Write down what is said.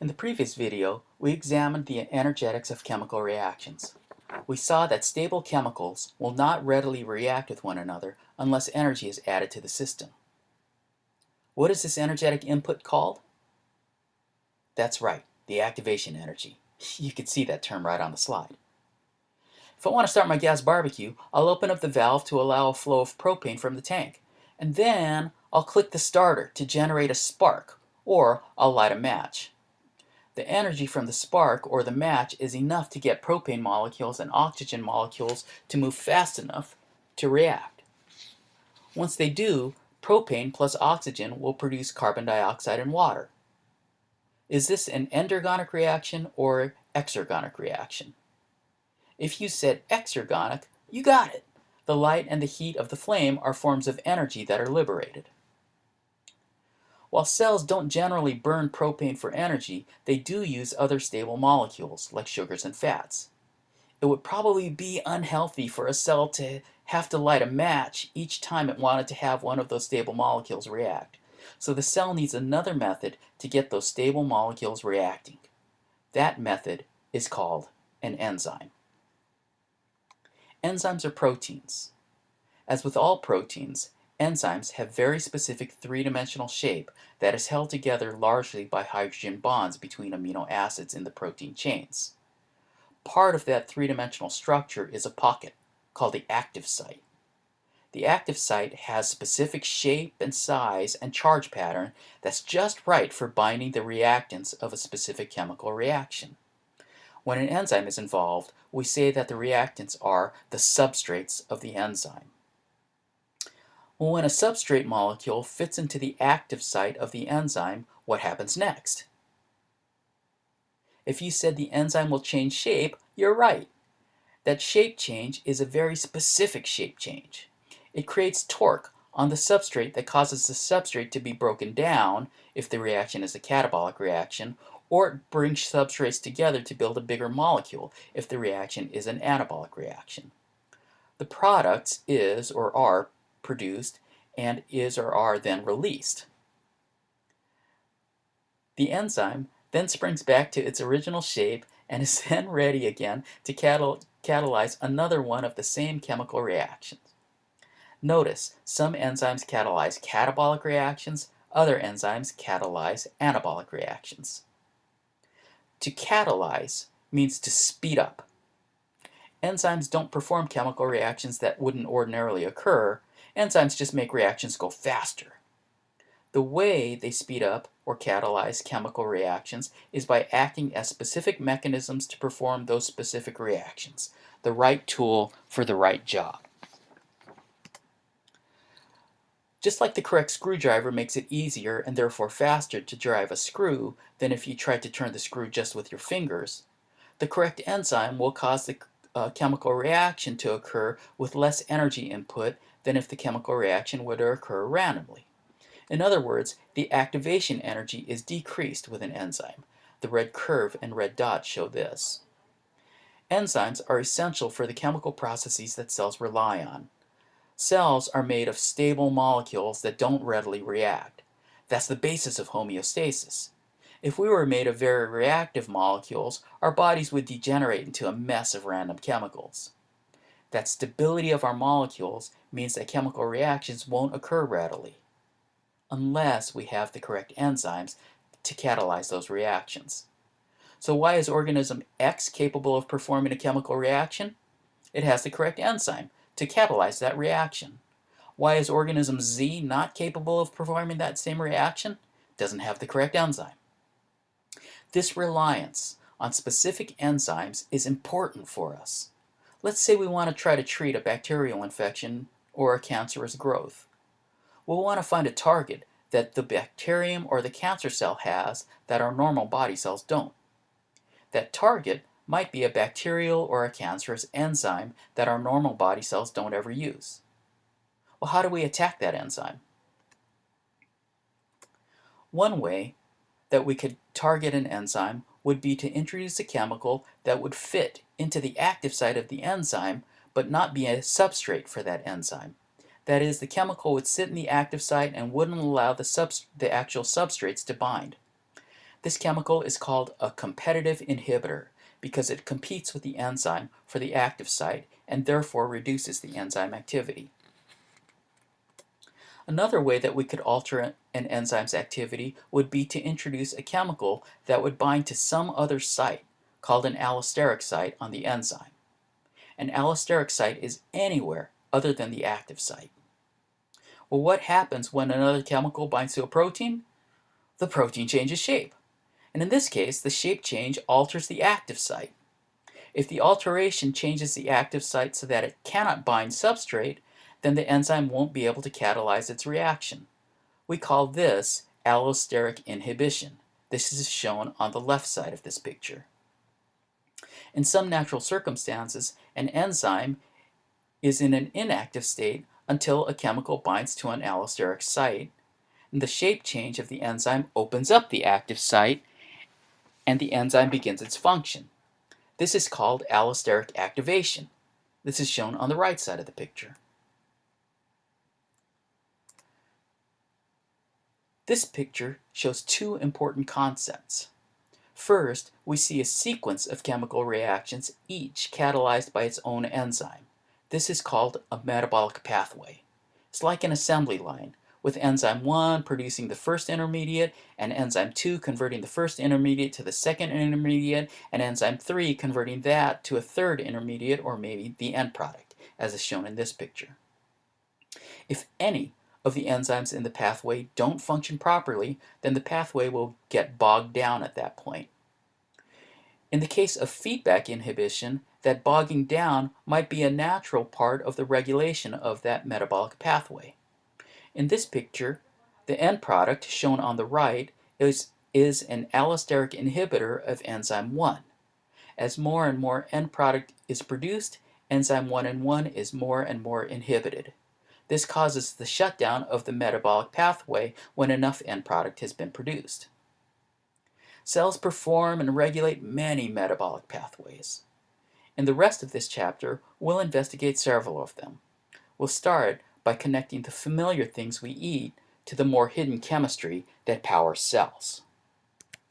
In the previous video, we examined the energetics of chemical reactions. We saw that stable chemicals will not readily react with one another unless energy is added to the system. What is this energetic input called? That's right, the activation energy. You can see that term right on the slide. If I want to start my gas barbecue, I'll open up the valve to allow a flow of propane from the tank. And then I'll click the starter to generate a spark, or I'll light a match. The energy from the spark or the match is enough to get propane molecules and oxygen molecules to move fast enough to react. Once they do, propane plus oxygen will produce carbon dioxide and water. Is this an endergonic reaction or exergonic reaction? If you said exergonic, you got it. The light and the heat of the flame are forms of energy that are liberated. While cells don't generally burn propane for energy, they do use other stable molecules, like sugars and fats. It would probably be unhealthy for a cell to have to light a match each time it wanted to have one of those stable molecules react. So the cell needs another method to get those stable molecules reacting. That method is called an enzyme. Enzymes are proteins. As with all proteins, Enzymes have very specific three-dimensional shape that is held together largely by hydrogen bonds between amino acids in the protein chains. Part of that three-dimensional structure is a pocket, called the active site. The active site has specific shape and size and charge pattern that's just right for binding the reactants of a specific chemical reaction. When an enzyme is involved, we say that the reactants are the substrates of the enzyme. Well, when a substrate molecule fits into the active site of the enzyme, what happens next? If you said the enzyme will change shape, you're right. That shape change is a very specific shape change. It creates torque on the substrate that causes the substrate to be broken down if the reaction is a catabolic reaction, or it brings substrates together to build a bigger molecule if the reaction is an anabolic reaction. The products is or are produced and is or are then released. The enzyme then springs back to its original shape and is then ready again to catal catalyze another one of the same chemical reactions. Notice, some enzymes catalyze catabolic reactions, other enzymes catalyze anabolic reactions. To catalyze means to speed up. Enzymes don't perform chemical reactions that wouldn't ordinarily occur, Enzymes just make reactions go faster. The way they speed up or catalyze chemical reactions is by acting as specific mechanisms to perform those specific reactions, the right tool for the right job. Just like the correct screwdriver makes it easier and therefore faster to drive a screw than if you tried to turn the screw just with your fingers, the correct enzyme will cause the uh, chemical reaction to occur with less energy input than if the chemical reaction were to occur randomly. In other words, the activation energy is decreased with an enzyme. The red curve and red dot show this. Enzymes are essential for the chemical processes that cells rely on. Cells are made of stable molecules that don't readily react. That's the basis of homeostasis. If we were made of very reactive molecules, our bodies would degenerate into a mess of random chemicals. That stability of our molecules means that chemical reactions won't occur readily unless we have the correct enzymes to catalyze those reactions. So why is organism X capable of performing a chemical reaction? It has the correct enzyme to catalyze that reaction. Why is organism Z not capable of performing that same reaction? Doesn't have the correct enzyme. This reliance on specific enzymes is important for us. Let's say we want to try to treat a bacterial infection or a cancerous growth. We'll want to find a target that the bacterium or the cancer cell has that our normal body cells don't. That target might be a bacterial or a cancerous enzyme that our normal body cells don't ever use. Well, how do we attack that enzyme? One way that we could target an enzyme would be to introduce a chemical that would fit into the active site of the enzyme but not be a substrate for that enzyme. That is, the chemical would sit in the active site and wouldn't allow the, the actual substrates to bind. This chemical is called a competitive inhibitor because it competes with the enzyme for the active site and therefore reduces the enzyme activity. Another way that we could alter an enzyme's activity would be to introduce a chemical that would bind to some other site, called an allosteric site on the enzyme. An allosteric site is anywhere other than the active site. Well, what happens when another chemical binds to a protein? The protein changes shape. And in this case, the shape change alters the active site. If the alteration changes the active site so that it cannot bind substrate, then the enzyme won't be able to catalyze its reaction. We call this allosteric inhibition. This is shown on the left side of this picture. In some natural circumstances, an enzyme is in an inactive state until a chemical binds to an allosteric site, and the shape change of the enzyme opens up the active site, and the enzyme begins its function. This is called allosteric activation. This is shown on the right side of the picture. This picture shows two important concepts. First, we see a sequence of chemical reactions, each catalyzed by its own enzyme. This is called a metabolic pathway. It's like an assembly line, with enzyme 1 producing the first intermediate, and enzyme 2 converting the first intermediate to the second intermediate, and enzyme 3 converting that to a third intermediate, or maybe the end product, as is shown in this picture. If any of the enzymes in the pathway don't function properly, then the pathway will get bogged down at that point. In the case of feedback inhibition, that bogging down might be a natural part of the regulation of that metabolic pathway. In this picture, the end product, shown on the right, is, is an allosteric inhibitor of enzyme 1. As more and more end product is produced, enzyme 1 and 1 is more and more inhibited. This causes the shutdown of the metabolic pathway when enough end product has been produced. Cells perform and regulate many metabolic pathways. In the rest of this chapter, we'll investigate several of them. We'll start by connecting the familiar things we eat to the more hidden chemistry that powers cells.